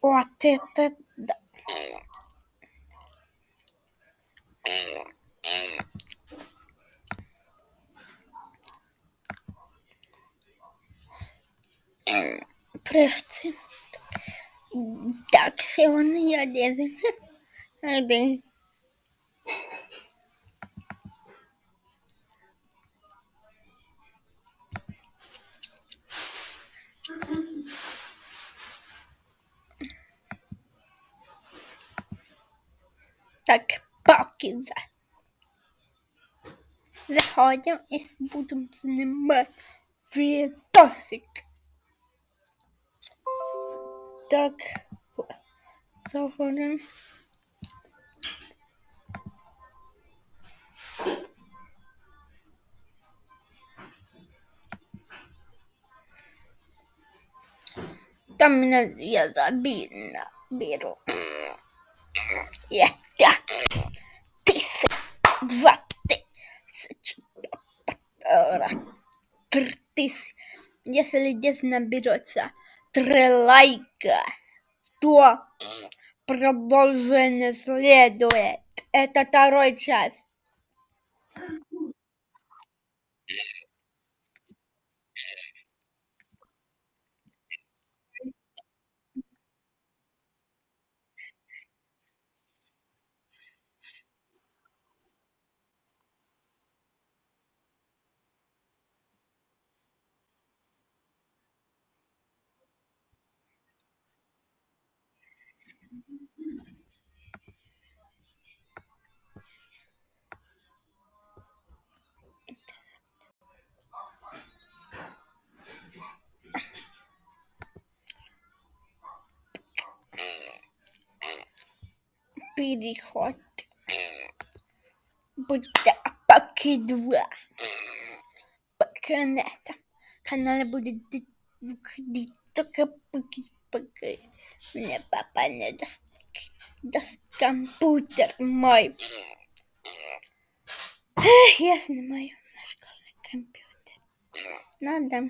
Вот это да. Привет. Так, сегодня я делаю один. Так, поки за. Заходим и будем снимать видосик. Так, заходим. Там меня я забил беру. Это тысяч, два три тысячи. Если здесь наберется три лайка, то продолжение следует. Это второй час. Переход. Будьте поки два. Пока на этом канале будет выходить только поки пока мне папа не даст, даст компьютер мой. Я снимаю на школьный компьютер. Надо.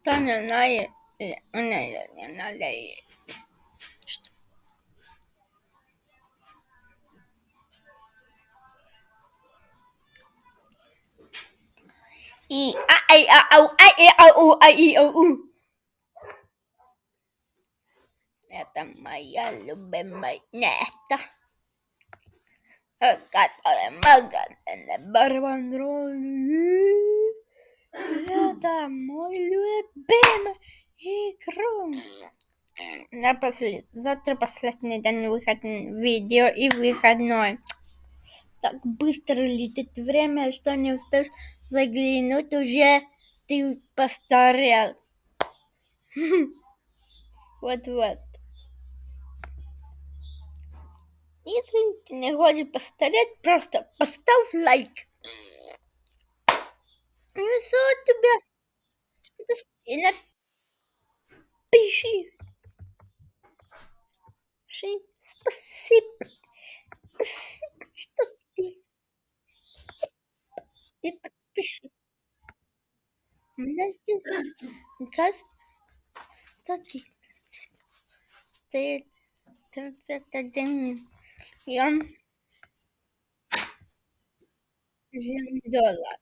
Кто не знает, э, не, не И а ай а ау ай и ау у ай и ау у. Это моя любимая нета. Которая магазин Барбандроль. Это мой любимый игру. На послед... Завтра последний день выходной видео и выходной. Так быстро летит время, что не успеешь заглянуть, уже ты постарел. Вот-вот. Если ты не хочешь постареть, просто поставь лайк. И все тебя. И напиши. says Sunday. They turn again. Yum. Yum dollar.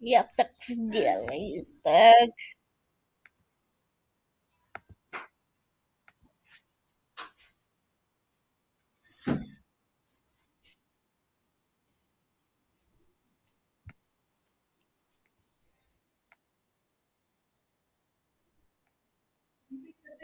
Yep, that's dealing. Bug.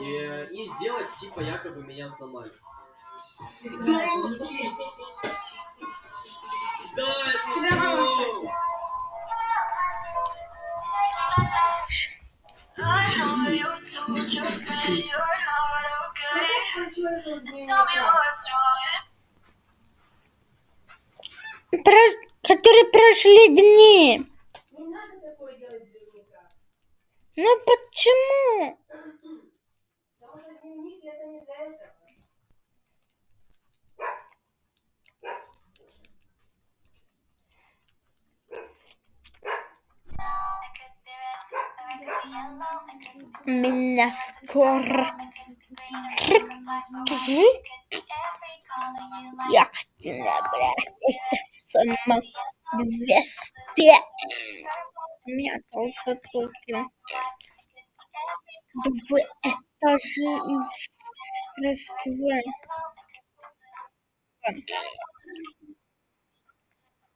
И, и сделать, типа, якобы меня сломали. Да, да это? Про... Которые прошли дни. Ну почему? Minn eftir Ég nefnir eitthvað sem að vesti Mér Раз, два.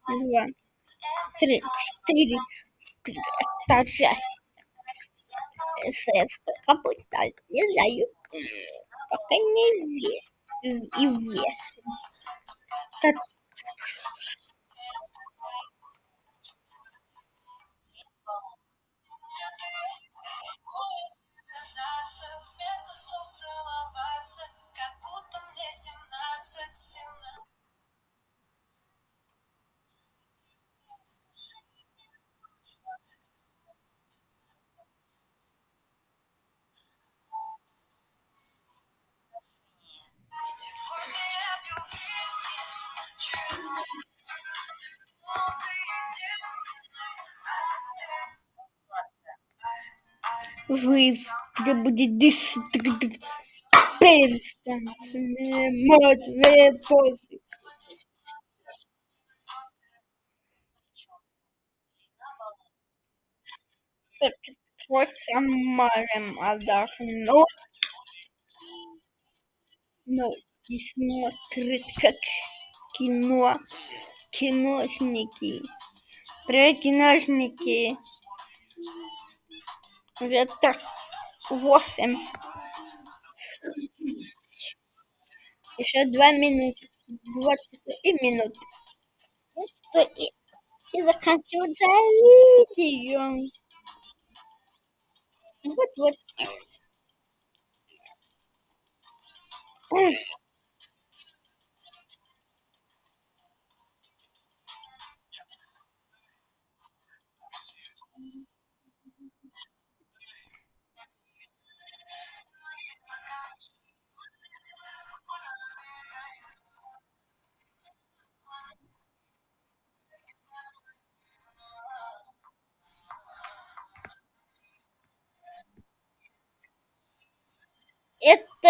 Два. Три. Четыре. Четыре этажа. СС капут стал. Не знаю. Пока не вес. И вес. Как... Thank you слов целоваться, как будто мне семнадцать, семнадцать. Жизнь, где будет десять перстень, мертвые позы. Только морем отдохнуть, но и смотрит, как кино, киношники, про киношники. Уже так восемь. Еще два минуты. 23 минуты. Ну Это и, и заканчиваю за видео. Вот-вот. Ugh.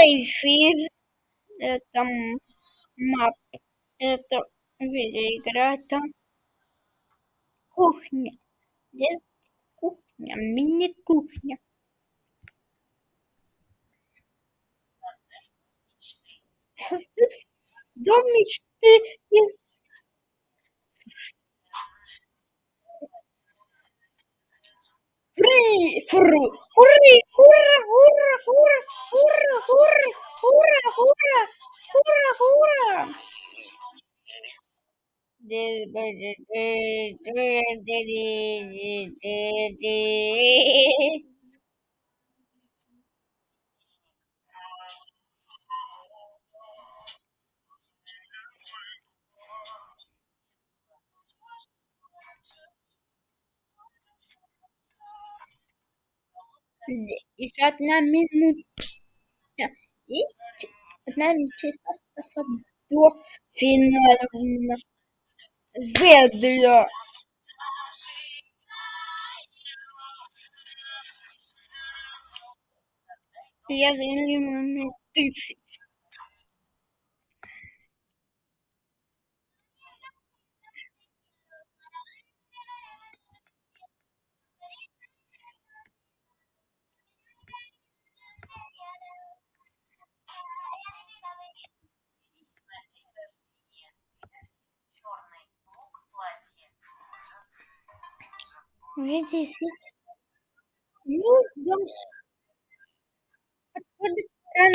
Эфир, это мап, это видеоигра, это кухня. Здесь кухня, мини-кухня. Создать дом мечты ¡Hurri! ¡Hurru! ¡Hurri! ¡Hurra! ¡Hurra! ¡Hurra! ¡Hurra! ¡Hurra! ¡Hurra! ¡Hurra! ¡Hurra! ¡Hurra! ¡Hurra! ¡Hurra! ¡Hurra! здесь еще одна минута. И одна минута до финала. Ведло. Я за минуты. Red is it? Use those. But what can